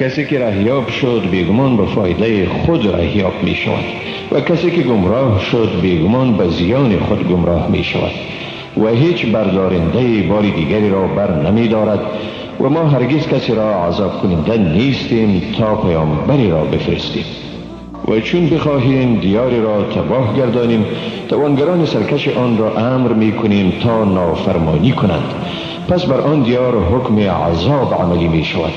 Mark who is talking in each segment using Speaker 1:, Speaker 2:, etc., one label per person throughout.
Speaker 1: کسی که رهیاب شد بیگمان به فایده خود رهیاب می شود و کسی که گمراه شد بیگمان به زیان خود گمراه می شود و هیچ بردارنده بار دیگری را بر نمی دارد و ما هرگز کسی را عذاب کننده نیستیم تا پیامبری را بفرستیم. و چون بخواهیم دیاری را تباه گردانیم توانگران سرکش آن را امر می کنیم تا نافرمانی کنند. پس بر آن دیار حکم عذاب عملی می شود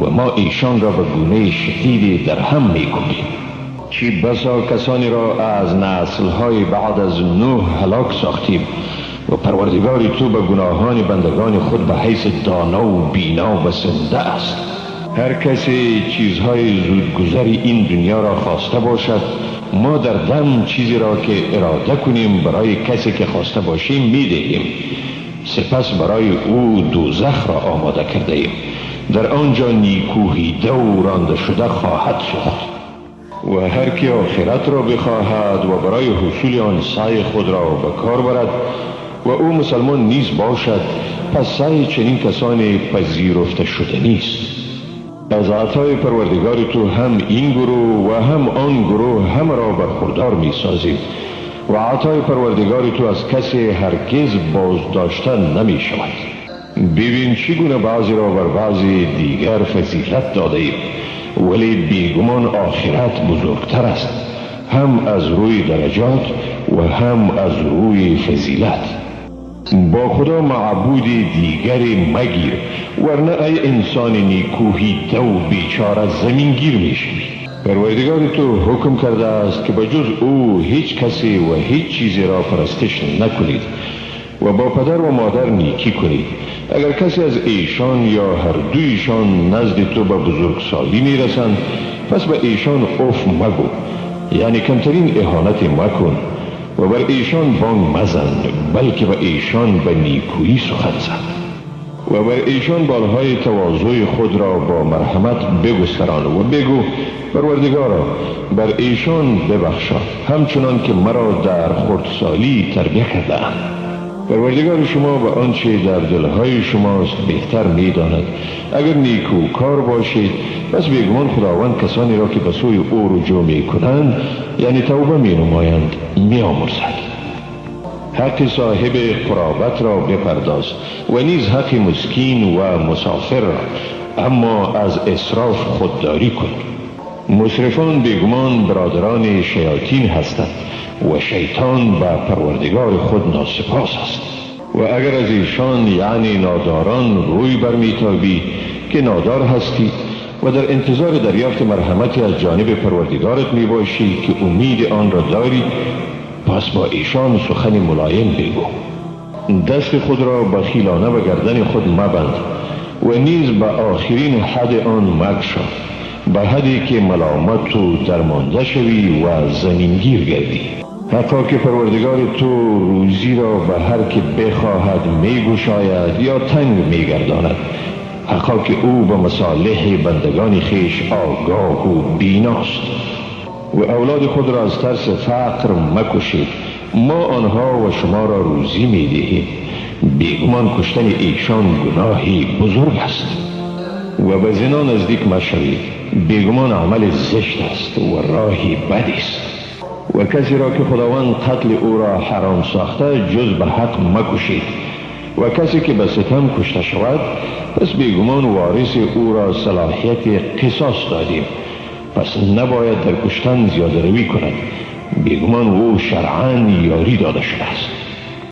Speaker 1: و ما ایشان را به گونه شدیدی در هم می کنیم چی بسا کسانی را از نسلهای بعد از نوح هلاک ساختیم و پروردگار تو به گناهان بندگان خود به حیث دانا و بینا و سنده است. هر کسی چیزهای زودگذری این دنیا را خواسته باشد ما در دم چیزی را که اراده کنیم برای کسی که خواسته باشیم می دهیم سپس برای او دوزخ را آماده کرده ایم در آنجا نیکوهیده و رانده شده خواهد شد. و هر کی آخرت را بخواهد و برای حصول آن سعی خود را به کار برد و او مسلمان نیز باشد پس سعی چنین کسانی پذیرفته شده نیست. از عطای پروردگار تو هم این گروه و هم آن گروه هم را برخوردار می سازیم و عطای پروردگار تو از کسی هرگز باز داشتن نمی شود. ببین چگونه بعضی را بر بعضی دیگر فضیلت داده ایم. ولی بیگمان آخرت بزرگتر است. هم از روی درجات و هم از روی فضیلت. با خدا معبود دیگری مگیر ورنه ای انسان نیکوهی دو بیچاره زمینگیر می‌شوی پروردگار تو حکم کرده است که به جز او هیچ کسی و هیچ چیزی را پرستش نکنید. و با پدر و مادر نیکی کنید اگر کسی از ایشان یا هر دویشان نزد تو به بزرگسالی می‌رسند پس به ایشان اف مگو. یعنی کمترین احانت مکن و بر ایشان بانگ مزن بلکه به ایشان به نیکویی سخن زد و بر ایشان بالهای تواضع خود را با مرحمت بگستران و بگو پروردگارا بر ایشان ببخشا همچنان که مرا در خردسالی تربیه کرده پروردگار شما به آنچه در دلهای شماست بهتر می‌داند. اگر نیکو کار باشید پس بیگمان خداوند کسانی را که به سوی او رجوع می کنند یعنی توبه می نمایند می آمرزد حق صاحب قرابت را بپرداز و نیز حق مسکین و مسافر را اما از اصراف خودداری کن. مصرفان بیگمان برادران شیاطین هستند. و شیطان به پروردگار خود ناسپاس است. و اگر از ایشان یعنی ناداران روی برمیتابی که نادار هستی و در انتظار دریافت مرحمتی از جانب پروردگارت می باشی که امید آن را داری پس با ایشان سخن ملایم بگو. دست خود را بخیلانه به گردن خود مبند و نیز به آخرین حد آن به حدی که ملامت تو درمانده شوی و زمینگیر گردی. حقا که پروردگار تو روزی را به هر که بخواهد می گشاید یا تنگ می گرداند حقا که او به مصالح بندگان خیش آگاه و بیناست. و اولاد خود را از ترس فقر مکشید. ما آنها و شما را روزی می دهیم بیگمان کشتن ایشان گناهی بزرگ است. و به زنا نزدیک مشوید بیگمان عمل زشت است و راهی بدی است. و کسی را که خداوند قتل او را حرام ساخته جز به حق مکشید. و کسی که به ستم کشته شود پس بیگمان وارث او را صلاحیت قصاص دادیم. پس نباید در کشتن زیاده روی کند. بیگمان او شرعا یاری داده شده است.